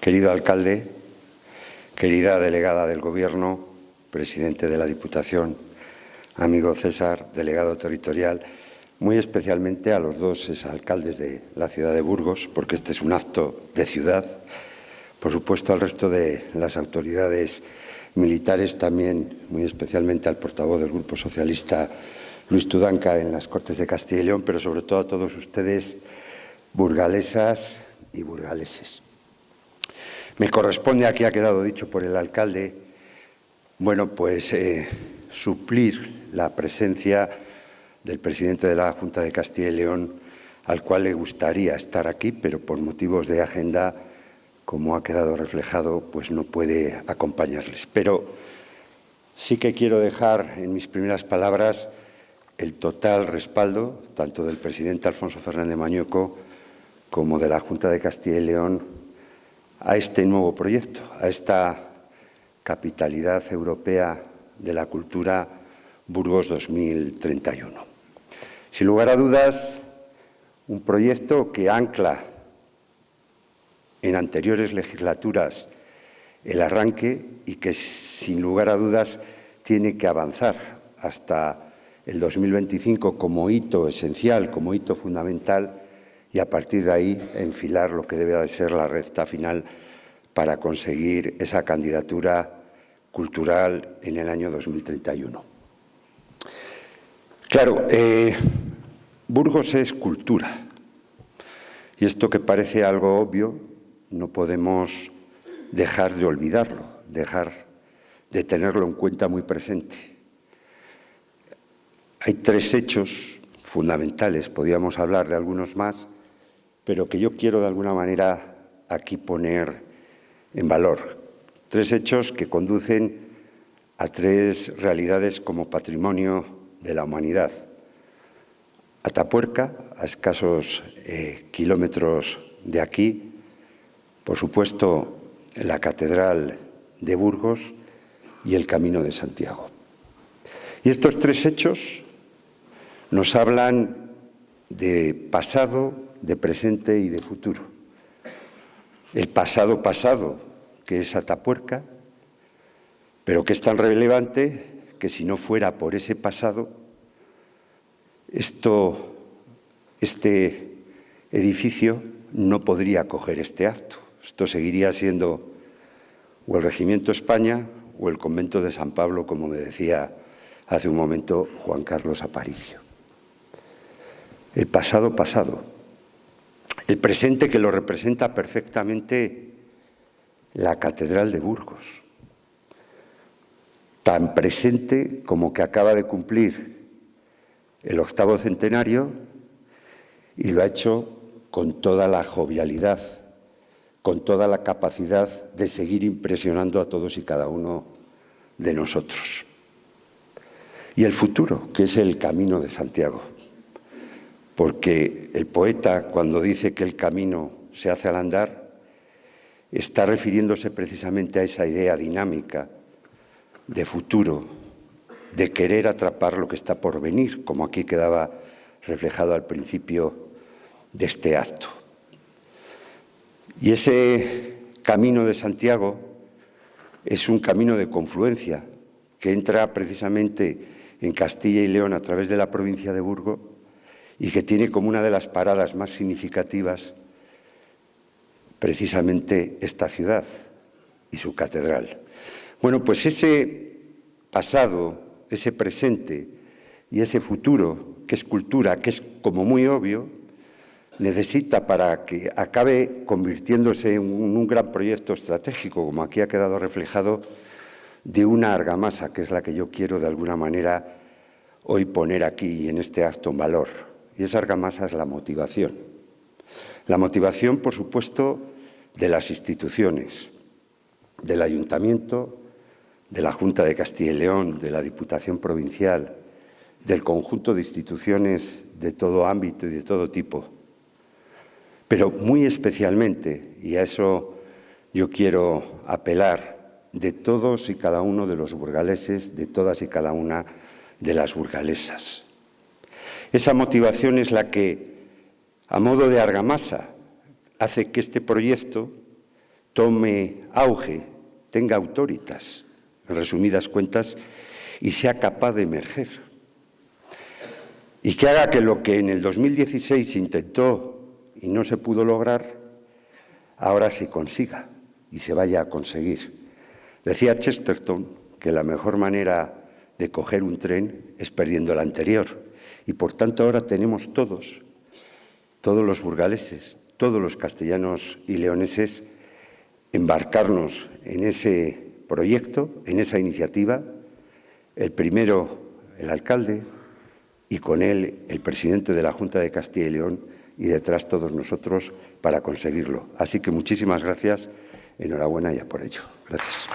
Querido alcalde, querida delegada del Gobierno, presidente de la Diputación, amigo César, delegado territorial, muy especialmente a los dos exalcaldes de la ciudad de Burgos, porque este es un acto de ciudad, por supuesto al resto de las autoridades militares, también muy especialmente al portavoz del Grupo Socialista, Luis Tudanca, en las Cortes de Castilla y León, pero sobre todo a todos ustedes, burgalesas y burgaleses. Me corresponde, aquí ha quedado dicho por el alcalde, bueno, pues eh, suplir la presencia del presidente de la Junta de Castilla y León, al cual le gustaría estar aquí, pero por motivos de agenda, como ha quedado reflejado, pues no puede acompañarles. Pero sí que quiero dejar en mis primeras palabras el total respaldo, tanto del presidente Alfonso Fernández Mañueco como de la Junta de Castilla y León, a este nuevo proyecto, a esta capitalidad europea de la cultura Burgos 2031. Sin lugar a dudas, un proyecto que ancla en anteriores legislaturas el arranque y que, sin lugar a dudas, tiene que avanzar hasta el 2025 como hito esencial, como hito fundamental, y a partir de ahí enfilar lo que debe de ser la recta final para conseguir esa candidatura cultural en el año 2031. Claro, eh, Burgos es cultura. Y esto que parece algo obvio, no podemos dejar de olvidarlo, dejar de tenerlo en cuenta muy presente. Hay tres hechos fundamentales, podríamos hablar de algunos más, pero que yo quiero de alguna manera aquí poner en valor. Tres hechos que conducen a tres realidades como patrimonio de la humanidad. Atapuerca, a escasos eh, kilómetros de aquí, por supuesto la Catedral de Burgos y el Camino de Santiago. Y estos tres hechos nos hablan de pasado, de presente y de futuro. El pasado pasado, que es Atapuerca, pero que es tan relevante que si no fuera por ese pasado, esto, este edificio no podría acoger este acto. Esto seguiría siendo o el Regimiento España o el Convento de San Pablo, como me decía hace un momento Juan Carlos Aparicio. El pasado pasado, el presente que lo representa perfectamente la Catedral de Burgos, tan presente como que acaba de cumplir el octavo centenario y lo ha hecho con toda la jovialidad, con toda la capacidad de seguir impresionando a todos y cada uno de nosotros. Y el futuro, que es el camino de Santiago. Porque el poeta, cuando dice que el camino se hace al andar, está refiriéndose precisamente a esa idea dinámica de futuro, de querer atrapar lo que está por venir, como aquí quedaba reflejado al principio de este acto. Y ese camino de Santiago es un camino de confluencia que entra precisamente en Castilla y León a través de la provincia de Burgos y que tiene como una de las paradas más significativas precisamente esta ciudad y su catedral. Bueno, pues ese pasado, ese presente y ese futuro, que es cultura, que es como muy obvio, necesita para que acabe convirtiéndose en un gran proyecto estratégico, como aquí ha quedado reflejado, de una argamasa, que es la que yo quiero de alguna manera hoy poner aquí en este acto en valor. Y esa argamasa es la motivación. La motivación, por supuesto, de las instituciones, del ayuntamiento, de la Junta de Castilla y León, de la Diputación Provincial, del conjunto de instituciones de todo ámbito y de todo tipo. Pero muy especialmente, y a eso yo quiero apelar, de todos y cada uno de los burgaleses, de todas y cada una de las burgalesas. Esa motivación es la que, a modo de argamasa, hace que este proyecto tome auge, tenga autoritas, en resumidas cuentas, y sea capaz de emerger. Y que haga que lo que en el 2016 se intentó y no se pudo lograr, ahora se consiga y se vaya a conseguir. Decía Chesterton que la mejor manera de coger un tren es perdiendo el anterior. Y por tanto ahora tenemos todos, todos los burgaleses, todos los castellanos y leoneses, embarcarnos en ese proyecto, en esa iniciativa, el primero el alcalde y con él el presidente de la Junta de Castilla y León y detrás todos nosotros para conseguirlo. Así que muchísimas gracias, enhorabuena ya por ello. Gracias.